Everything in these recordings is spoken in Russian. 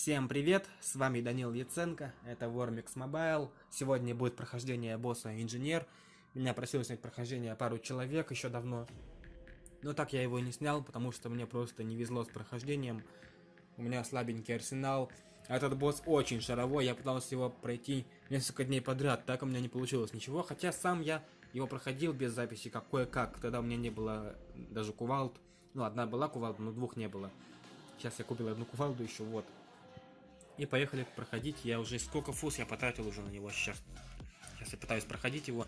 Всем привет, с вами Данил Яценко, это Warmix Mobile. Сегодня будет прохождение босса Инженер. Меня просил снять прохождение пару человек еще давно. Но так я его не снял, потому что мне просто не везло с прохождением. У меня слабенький арсенал. Этот босс очень шаровой, я пытался его пройти несколько дней подряд, так у меня не получилось ничего. Хотя сам я его проходил без записи, как кое-как. Тогда у меня не было даже кувалд. Ну, одна была кувалда, но двух не было. Сейчас я купил одну кувалду еще, вот. И поехали проходить. Я уже сколько фуз я потратил уже на него сейчас. Сейчас я пытаюсь проходить его.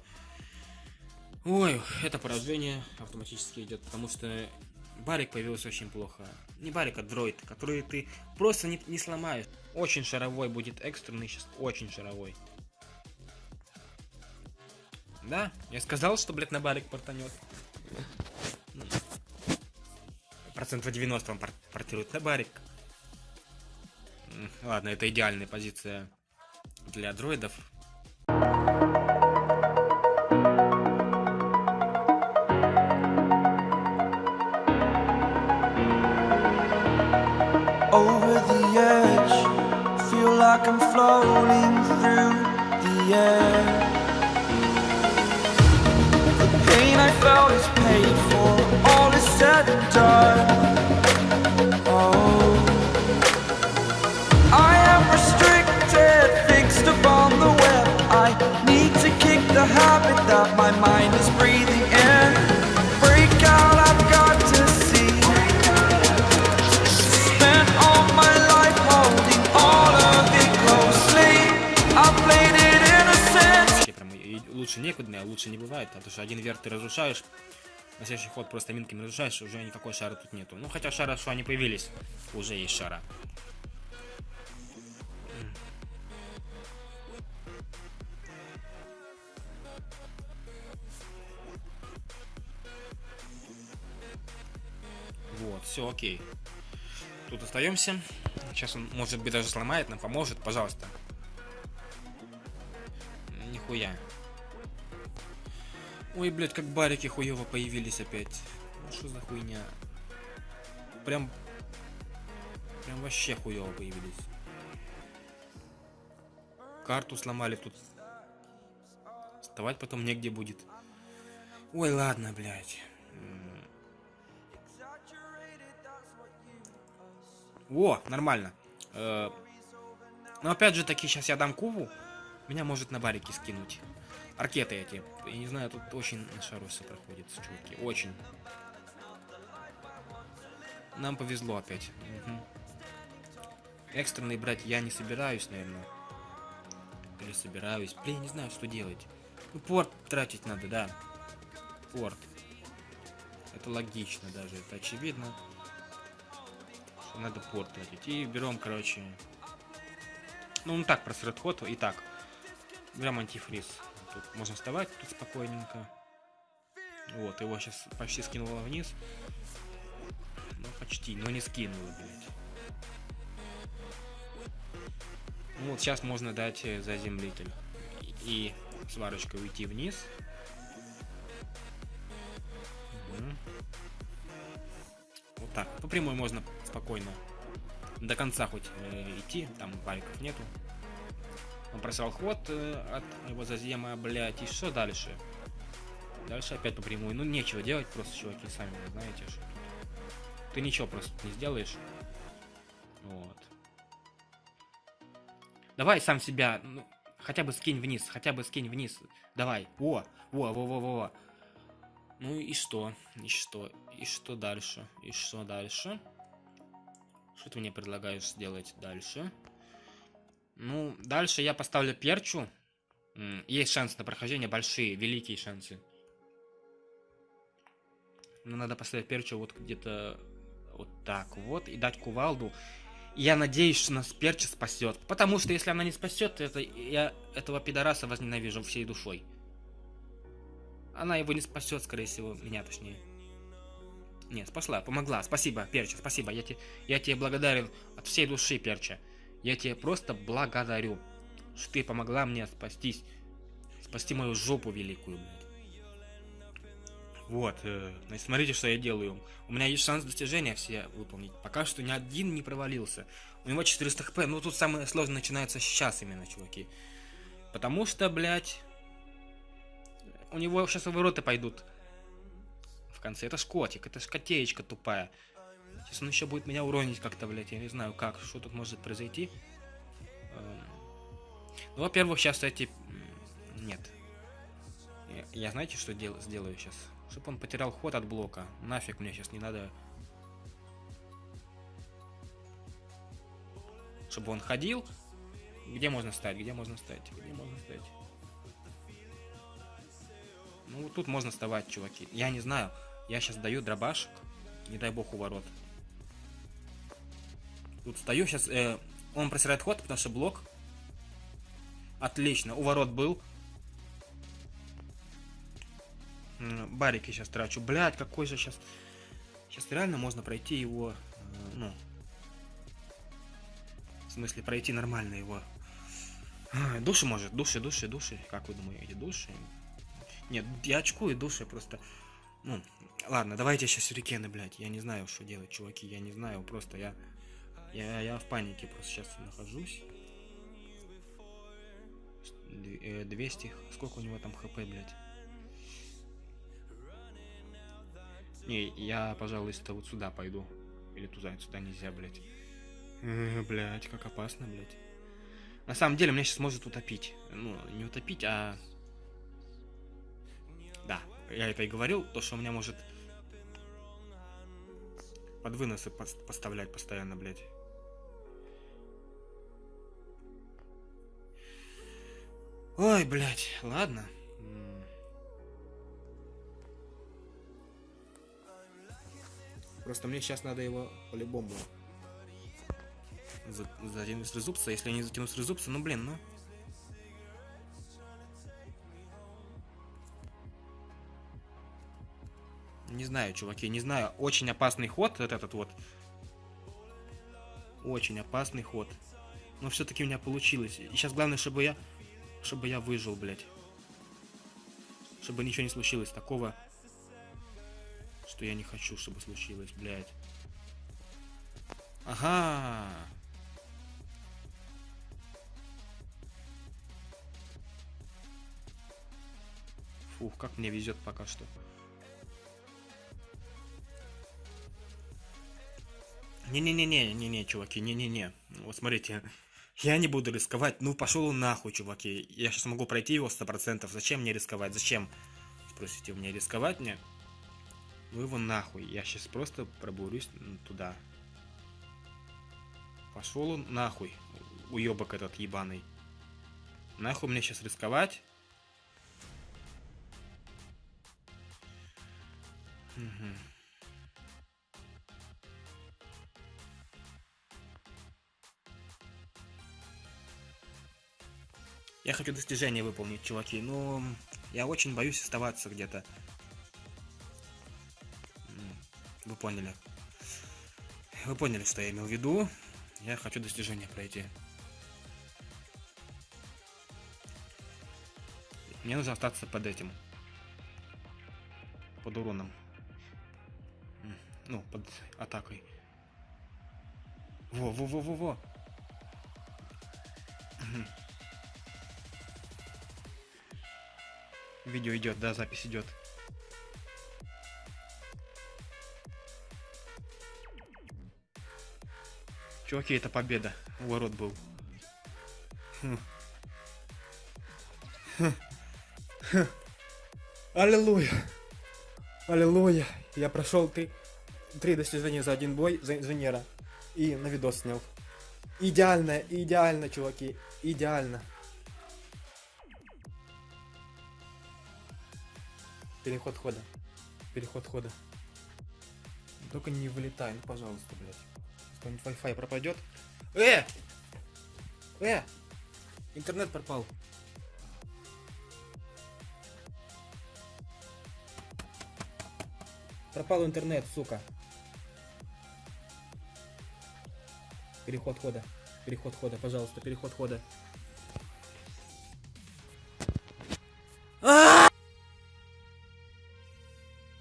Ой, это поражение автоматически идет, потому что барик появился очень плохо. Не барик, а дроид, который ты просто не, не сломаешь. Очень шаровой будет экстренный сейчас, очень шаровой. Да, я сказал, что, блядь, на барик портанет. Процентов 90 он портирует на барик. Ладно, это идеальная позиция для дроидов. Over the edge, feel like I'm floating Лучше некуда, лучше не бывает, потому что один верх ты разрушаешь на следующий ход просто минками разрушаешь, уже никакой шара тут нету. Ну, хотя шара, что они появились, уже есть шара. Вот, все окей. Тут остаемся. Сейчас он, может быть, даже сломает, нам поможет, пожалуйста. Нихуя. Ой, блядь, как барики хуево появились опять. Ну что за хуйня? Прям... Прям вообще хуево появились. Карту сломали тут. Вставать потом негде будет. Ой, ладно, блядь. О, нормально. Э, но опять же таки, сейчас я дам кубу. Меня может на барики скинуть. Аркеты эти. Я не знаю, тут очень на шару все проходит, чуваки. Очень. Нам повезло опять. Угу. Экстренный брать я не собираюсь, наверное. Или собираюсь. Блин, не знаю, что делать. Ну, порт тратить надо, да. Порт. Это логично даже, это очевидно надо порт тратить. И берем, короче... Ну, ну так, просрет ход. И так. Берем антифриз. Тут можно вставать тут спокойненько. Вот, его сейчас почти скинуло вниз. Ну, почти, но не скинуло, блядь. Ну, вот сейчас можно дать э, заземлитель. И сварочкой уйти вниз. Вот так. По прямой можно спокойно до конца хоть э, идти, там бариков нету. Он просрал ход э, от его зазема, блять, и что дальше? Дальше опять по прямой. Ну, нечего делать просто, чуваки, сами знаете, что Ты ничего просто не сделаешь. Вот. Давай сам себя, ну, хотя бы скинь вниз, хотя бы скинь вниз. Давай. Во, во, во, во, во. Ну и что? И что? И что дальше? И что дальше? Что ты мне предлагаешь сделать дальше? Ну, дальше я поставлю перчу. Есть шанс на прохождение, большие, великие шансы. Но надо поставить перчу вот где-то вот так вот и дать кувалду. Я надеюсь, что нас перча спасет. Потому что если она не спасет, это я этого пидораса возненавижу всей душой. Она его не спасет, скорее всего, меня точнее. Нет, спасла, помогла. Спасибо, Перча, спасибо. Я, те, я тебе благодарен от всей души, Перча. Я тебе просто благодарю, что ты помогла мне спастись. Спасти мою жопу великую. Вот, э, смотрите, что я делаю. У меня есть шанс достижения все выполнить. Пока что ни один не провалился. У него 400 хп, ну тут самое сложное начинается сейчас именно, чуваки. Потому что, блядь, у него сейчас ворота пойдут в конце. Это ж котик, это ж котеечка тупая. Сейчас он еще будет меня уронить как-то, блядь, я не знаю как, что тут может произойти. Эм, ну, во-первых, сейчас эти... Нет. Я, я знаете, что дел сделаю сейчас? Чтобы он потерял ход от блока. Нафиг мне сейчас не надо... Чтобы он ходил. Где можно стать? Где можно стать? Где можно стать? Ну, тут можно вставать, чуваки. Я не знаю. Я сейчас даю дробашек. Не дай бог у ворот. Тут стою сейчас. Э, он просирает ход, потому что блок. Отлично. У ворот был. Барики сейчас трачу. Блять, какой же сейчас... Сейчас реально можно пройти его... Э, ну... В смысле, пройти нормально его. Души может. Души, души, души. Как вы думаете, души? Нет, я очкую души просто... Ну, ладно, давайте сейчас сюрикены, блядь. Я не знаю, что делать, чуваки. Я не знаю, просто я... Я, я в панике просто сейчас нахожусь. 200. Э, Сколько у него там хп, блядь? Не, я, пожалуй, то вот сюда пойду. Или туда, сюда нельзя, блядь. Э, блядь, как опасно, блядь. На самом деле, меня сейчас может утопить. Ну, не утопить, а... Да, я это и говорил, то, что у меня может под выносы поставлять постоянно, блядь. Ой, блядь, ладно. Просто мне сейчас надо его по-любому затянуть с резупса. Если я не затяну с резупса, ну блин, ну. Не знаю, чуваки, не знаю. Очень опасный ход, вот этот вот. Очень опасный ход. Но все-таки у меня получилось. И сейчас главное, чтобы я чтобы я выжил, блядь. Чтобы ничего не случилось такого, что я не хочу, чтобы случилось, блядь. Ага. Фух, как мне везет пока что. Не-не-не-не, не-не, чуваки, не-не-не. Вот смотрите, я не буду рисковать. Ну, пошел он нахуй, чуваки. Я сейчас могу пройти его 100%. Зачем мне рисковать? Зачем? Спросите, мне рисковать мне? Ну его нахуй. Я сейчас просто пробурюсь туда. Пошел он нахуй. Уебок этот ебаный. Нахуй мне сейчас рисковать? Угу. Я хочу достижение выполнить, чуваки, но я очень боюсь оставаться где-то. Вы поняли. Вы поняли, что я имел в виду. Я хочу достижение пройти. Мне нужно остаться под этим. Под уроном. Ну, под атакой. Во-во-во-во-во. Видео идет, да, запись идет. Чуваки, это победа. Ворот был. Хм. Аллилуйя. Аллилуйя. Я прошел три, три достижения за один бой за инженера. И на видос снял. Идеально, идеально, чуваки. Идеально. Переход хода. Переход хода. Только не вылетай, ну пожалуйста, блядь. Какой-нибудь Wi-Fi пропадет. Э! Э! Интернет пропал. Пропал интернет, сука. Переход хода. Переход хода, пожалуйста, переход хода.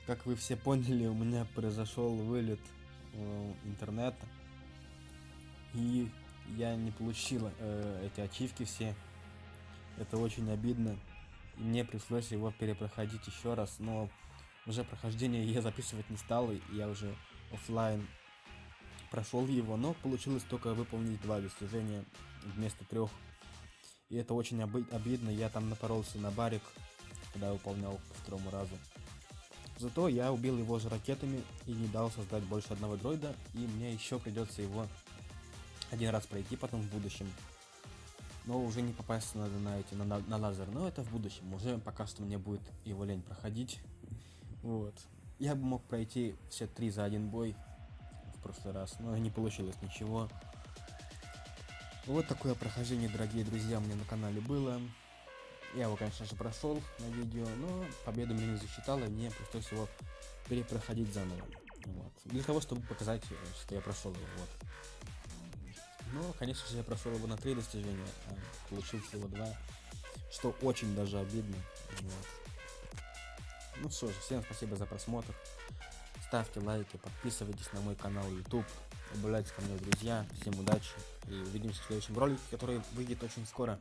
Как вы все поняли, у меня произошел вылет э, интернета. И я не получил э, эти ачивки все. Это очень обидно. И мне пришлось его перепроходить еще раз, но уже прохождение я записывать не стал, и я уже офлайн прошел его, но получилось только выполнить два достижения вместо трех. И это очень обидно, я там напоролся на барик, когда выполнял по второму разу. Зато я убил его же ракетами и не дал создать больше одного дроида, и мне еще придется его один раз пройти потом в будущем. Но уже не попасть надо на эти, на, на лазер, но это в будущем. Уже пока что мне будет его лень проходить. Вот. Я бы мог пройти все три за один бой в прошлый раз, но не получилось ничего. Вот такое прохождение, дорогие друзья, меня на канале было. Я его, конечно же, прошел на видео, но победу мне не засчитало, и мне пришлось его перепроходить заново. Вот. Для того, чтобы показать, что я прошел его. Вот. Но, конечно же, я прошел его на три достижения, а получил всего два, что очень даже обидно. Вот. Ну что же, всем спасибо за просмотр. Ставьте лайки, подписывайтесь на мой канал YouTube, добавляйтесь ко мне в друзья. Всем удачи и увидимся в следующем ролике, который выйдет очень скоро.